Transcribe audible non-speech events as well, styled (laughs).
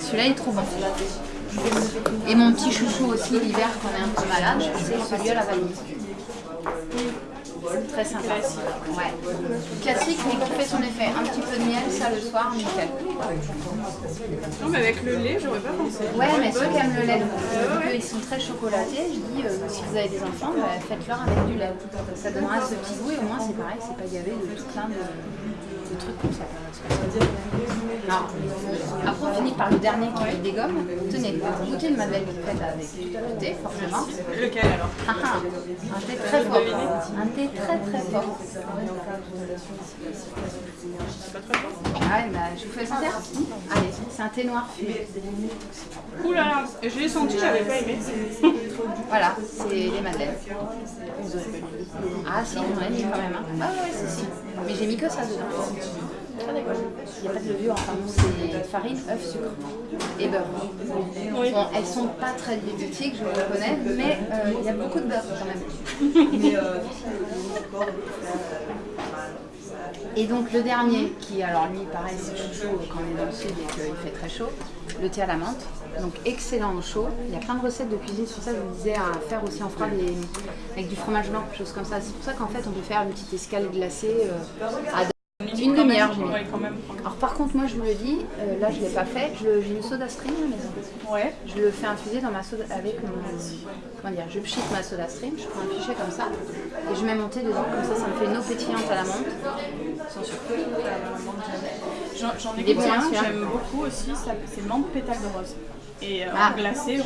Celui-là est trop bon. Et mon petit chouchou aussi l'hiver quand on est un peu malade, c'est celui à la vanille. Très sympa. Ouais. Classique mais qui fait son effet. Un petit peu de miel, ça le soir, nickel. Non, mais avec le lait, j'aurais pas pensé. Ouais, mais ceux qui aiment le lait, vu qu'ils sont très chocolatés, je dis, euh, si vous avez des enfants, bah, faites-leur avec du lait. Ça donnera ce petit goût et au moins c'est pareil, c'est pas gavé de tout plein de, de trucs comme ça. Après, on finit par le dernier qui dégomme. Tenez, goûtez de ma belle faite avec du thé, forcément. Lequel alors? Ah, ah, un thé très fort. Un thé très très fort. Pas très fort. Ah bah, je vous fais sentir Allez, c'est un thé noir fumé. Ouh là là, je l'ai senti, j'avais pas aimé. Voilà, c'est les madeleines. Ah si, j'en ai mis quand même. hein. Ah ouais, si, si. Mais j'ai mis que ça dedans. Il n'y a pas de levure, enfin bon, c'est farine, œuf, sucre et beurre. Oui. Bon, elles sont pas très diététiques, je le reconnais, mais euh, il y a beaucoup de beurre quand même. (laughs) Et donc le dernier, qui alors lui pareil c'est chouchou quand on est dans le sud et qu'il fait très chaud, le thé à la menthe. Donc excellent au chaud. Il y a plein de recettes de cuisine sur ça, je vous disais à faire aussi, fera des, avec du fromage blanc, choses comme ça. C'est pour ça qu'en fait on peut faire une petite escale glacée euh, à une demi-heure. Ouais, quand même. Alors par contre moi je vous le dis, euh, là je ne l'ai pas fait, j'ai une soda stream à la maison. Ouais. Je le fais infuser dans ma soda avec mon. Comment dire Je pchite ma soda stream, je prends un fichet comme ça et je mets mon thé dedans, comme ça ça me fait une eau pétillante à la menthe. Sans sucre. J'en j'en ai goûté bien, un, j'aime beaucoup aussi, c'est menthe pétale de rose. Et euh, Ah. en glacé,